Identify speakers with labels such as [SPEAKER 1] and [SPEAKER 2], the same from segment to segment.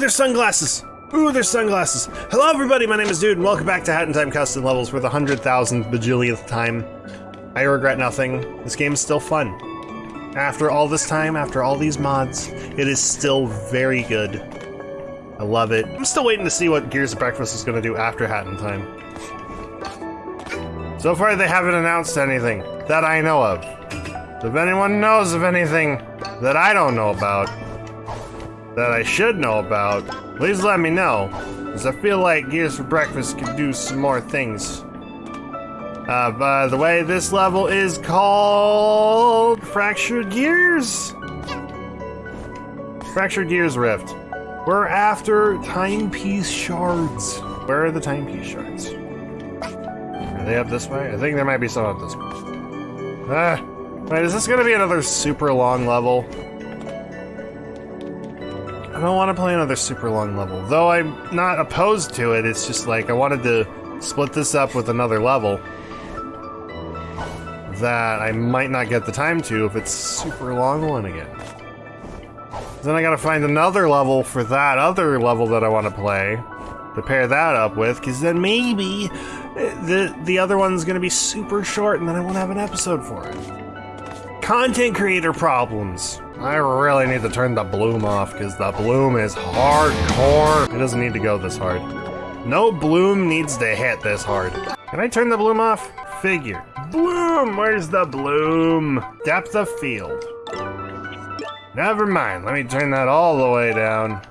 [SPEAKER 1] there's sunglasses! Ooh, there's sunglasses. Hello, everybody. My name is Dude, and welcome back to Hat in Time Custom Levels for the hundred thousandth bajillionth time. I regret nothing. This game is still fun. After all this time, after all these mods, it is still very good. I love it. I'm still waiting to see what Gears for Breakfast is going to do after Hat in Time. So far, they haven't announced anything that I know of. If anyone knows of anything that I don't know about, that I should know about, please let me know. Because I feel like Gears for Breakfast could do some more things. Uh, by the way, this level is called Fractured Gears. Fractured Gears Rift. We're after timepiece shards. Where are the timepiece shards? Are they up this way? I think there might be some up this way. Ah, is this gonna be another super long level? I don't want to play another super long level. Though I'm not opposed to it, it's just like I wanted to split this up with another level that I might not get the time to if it's super long one again. Then I gotta find another level for that other level that I want to play to pair that up with, because then maybe eh, the the other one's gonna be super short and then I won't have an episode for it. Content creator problems. I really need to turn the bloom off because the bloom is hardcore. It doesn't need to go this hard. No bloom needs to hit this hard. Can I turn the bloom off? Figure. Bloom! Where's the bloom? Depth of field. Never mind. Let me turn that all the way down.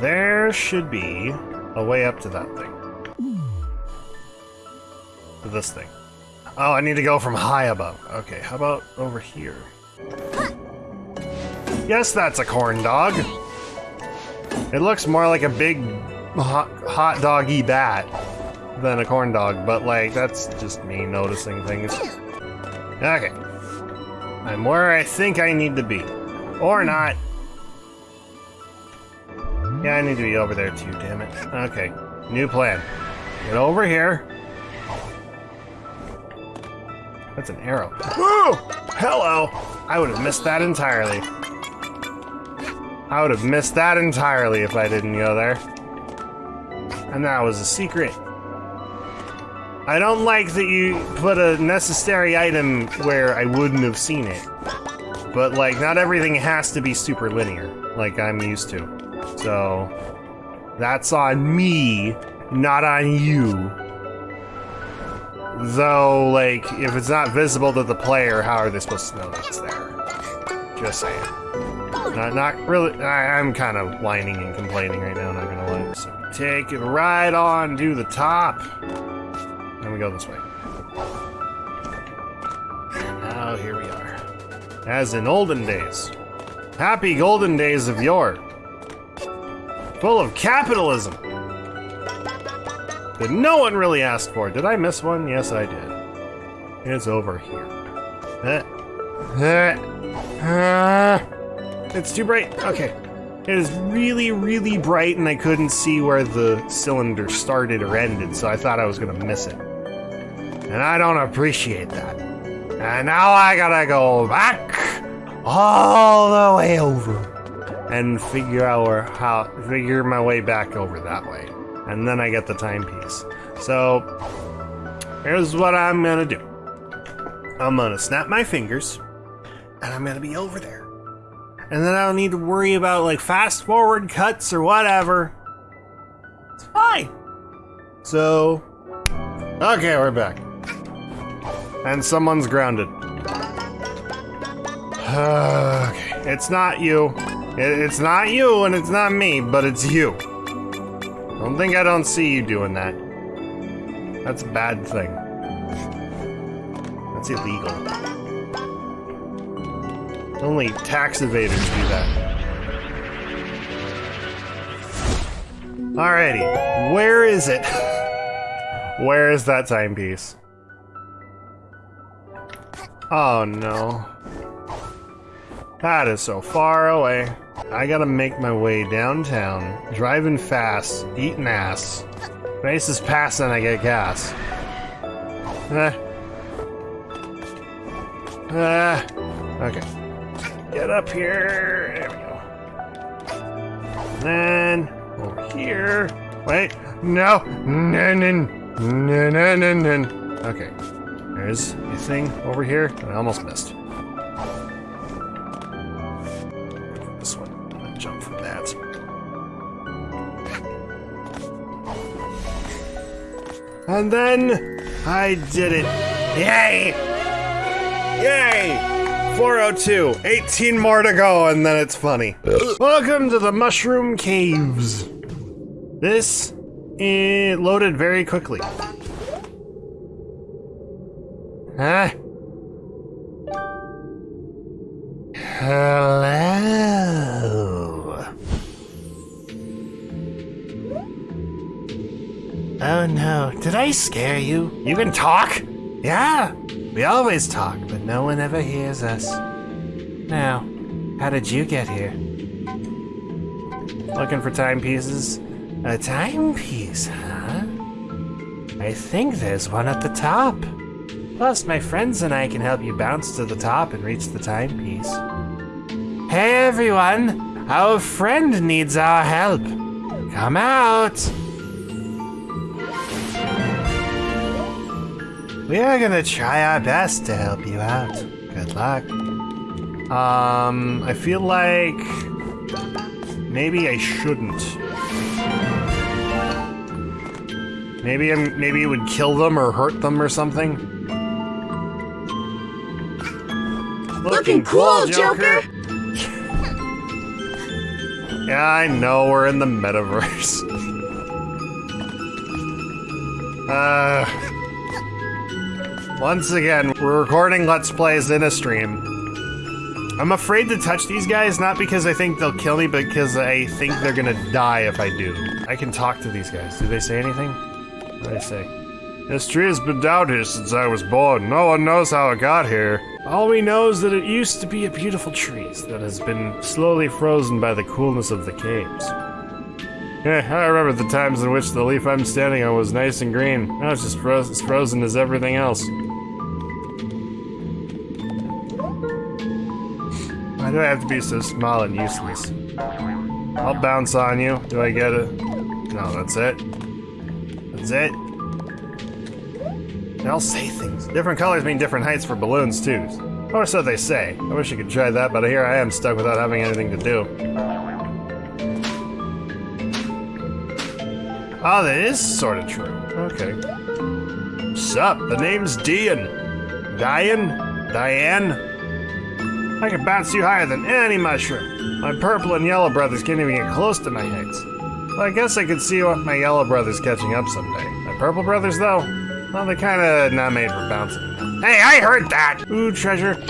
[SPEAKER 1] There should be a way up to that thing. To this thing. Oh, I need to go from high above. Okay, how about over here? Yes, that's a corn dog. It looks more like a big hot, hot doggy bat than a corn dog, but like, that's just me noticing things. Okay. I'm where I think I need to be. Or not. Yeah, I need to be over there too, damn it. Okay, new plan. Get over here. That's an arrow. Woo! Hello! I would have missed that entirely. I would have missed that entirely if I didn't go there. And that was a secret. I don't like that you put a necessary item where I wouldn't have seen it. But, like, not everything has to be super linear, like I'm used to. So, that's on me, not on you. Though, like, if it's not visible to the player, how are they supposed to know that it's there? Just saying. Not, not really. I, am kind of whining and complaining right now. Not gonna lie. So take it right on to the top. And we go this way. Now here we are, as in olden days. Happy golden days of yore. Full of capitalism. That no one really asked for. Did I miss one? Yes, I did. It's over here. Uh, uh, uh. It's too bright. Okay. It is really, really bright, and I couldn't see where the cylinder started or ended, so I thought I was gonna miss it. And I don't appreciate that. And now I gotta go back all the way over and figure out how figure my way back over that way. And then I get the timepiece. So here's what I'm gonna do. I'm gonna snap my fingers and I'm gonna be over there and then I don't need to worry about like fast forward cuts or whatever. It's fine. So, okay, we're back. And someone's grounded. okay, it's not you. It's not you and it's not me, but it's you. Don't think I don't see you doing that. That's a bad thing. That's illegal. Only tax evaders do that. Alrighty, where is it? where is that timepiece? Oh no. That is so far away. I gotta make my way downtown, driving fast, eating ass. Race is passing, I get gas. Eh. Eh. Okay. Get up here. There we go. then over here. Wait, no, no, no, no, no, no, no. Okay, there's a thing over here that I almost missed. This one, gonna jump from that. And then I did it. Yay! Yay! 402. 18 more to go, and then it's funny. Welcome to the Mushroom Caves. This it loaded very quickly. Huh? Hello. Oh no, did I scare you? You can talk? Yeah, we always talk, no one ever hears us. Now, how did you get here? Looking for timepieces? A timepiece, huh? I think there's one at the top. Plus, my friends and I can help you bounce to the top and reach the timepiece. Hey everyone! Our friend needs our help. Come out! We are gonna try our best to help you out. Good luck. Um, I feel like maybe I shouldn't. Maybe I'm maybe it would kill them or hurt them or something.
[SPEAKER 2] Looking cool, Joker.
[SPEAKER 1] Yeah, I know we're in the metaverse. uh once again, we're recording Let's Plays in a stream. I'm afraid to touch these guys, not because I think they'll kill me, but because I think they're gonna die if I do. I can talk to these guys. Do they say anything? What do they say? This tree has been down here since I was born. No one knows how it got here. All we know is that it used to be a beautiful tree that has been slowly frozen by the coolness of the caves. Yeah, I remember the times in which the leaf I'm standing on was nice and green. Now it's just frozen, as frozen as everything else. Why do I have to be so small and useless? I'll bounce on you. Do I get it? No, that's it. That's it. They'll say things. Different colors mean different heights for balloons, too. Or so they say. I wish I could try that, but here I am stuck without having anything to do. Oh, that is sort of true. Okay. Sup, the name's Dian. Dian? Diane? I can bounce you higher than any mushroom. My purple and yellow brothers can't even get close to my heights. Well, I guess I could see my yellow brothers catching up someday. My purple brothers, though, well, they're kinda not made for bouncing. Hey, I heard that! Ooh, treasure.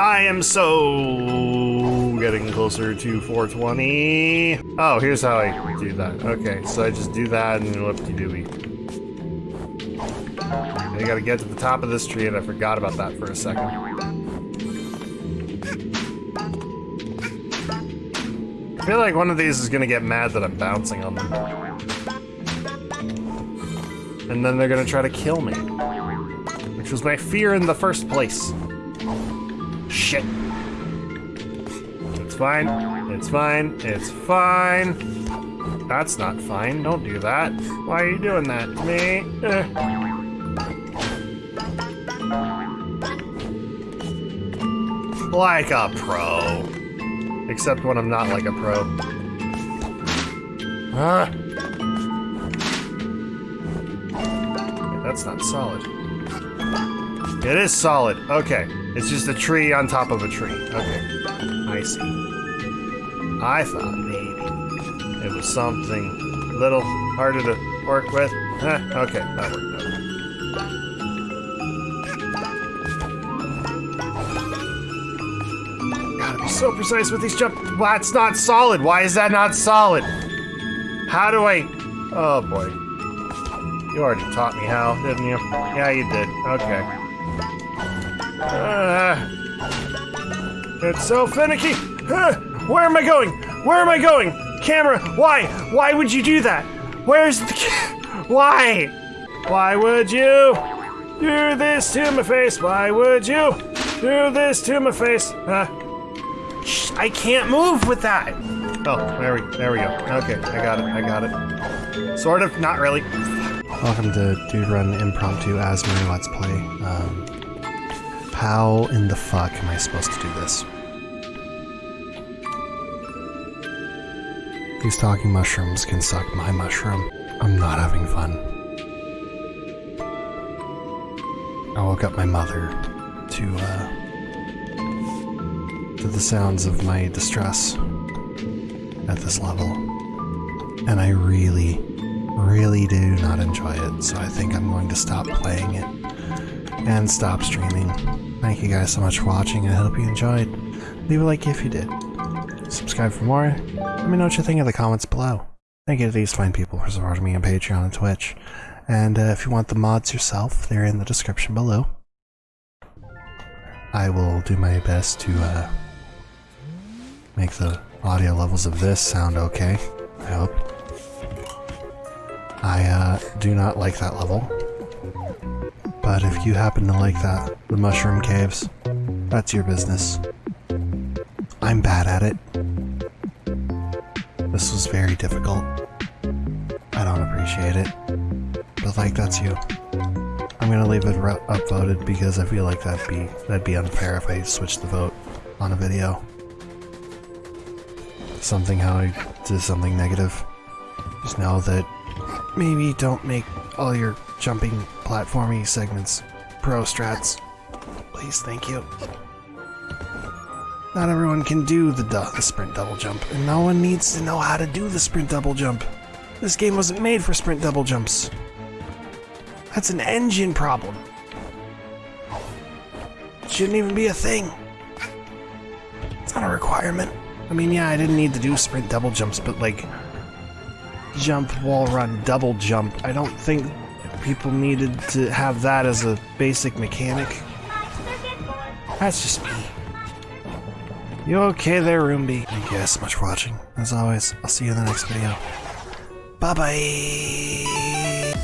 [SPEAKER 1] I am so getting closer to 420. Oh, here's how I do that. Okay, so I just do that and whoop-de-dooey. I gotta get to the top of this tree and I forgot about that for a second. I feel like one of these is gonna get mad that I'm bouncing on them. And then they're gonna try to kill me. Which was my fear in the first place. Shit. It's fine. It's fine. It's fine. That's not fine. Don't do that. Why are you doing that to me? Uh. Like a pro. Except when I'm not like a pro. Huh? That's not solid. It is solid. Okay. It's just a tree on top of a tree. Okay. I see. I thought maybe it was something a little harder to work with. Eh, okay, that worked out. So precise with these jump. That's not solid. Why is that not solid? How do I? Oh boy. You already taught me how, didn't you? Yeah, you did. Okay. Uh, it's so finicky. Uh, where am I going? Where am I going? Camera, why? Why would you do that? Where's the ca- Why? Why would you do this to my face? Why would you do this to my face? Uh, shh, I can't move with that. Oh, there we, there we go. Okay, I got it, I got it. Sort of, not really. Welcome to Dude Run Impromptu Asmeri Let's Play. Um, how in the fuck am I supposed to do this? These talking mushrooms can suck my mushroom. I'm not having fun. I woke up my mother to, uh, to the sounds of my distress at this level. And I really, really do not enjoy it, so I think I'm going to stop playing it and stop streaming. Thank you guys so much for watching, and I hope you enjoyed. Leave a like if you did. Subscribe for more. Let me know what you think in the comments below. Thank you to these fine people for supporting me on Patreon and Twitch. And uh, if you want the mods yourself, they're in the description below. I will do my best to uh, make the audio levels of this sound okay. I hope. I uh, do not like that level. But if you happen to like that, the mushroom caves, that's your business. I'm bad at it. This was very difficult. I don't appreciate it. But like, that's you. I'm gonna leave it upvoted because I feel like that'd be that'd be unfair if I switched the vote on a video. Something how I did something negative. Just know that maybe don't make all your jumping platformy segments pro strats. Please, thank you. Not everyone can do the, the sprint double jump, and no one needs to know how to do the sprint double jump. This game wasn't made for sprint double jumps. That's an engine problem. It shouldn't even be a thing. It's not a requirement. I mean, yeah, I didn't need to do sprint double jumps, but like, jump, wall run, double jump. I don't think people needed to have that as a basic mechanic. That's just me. You okay there, Roomby? Thank you guys so much for watching. As always, I'll see you in the next video. Bye-bye!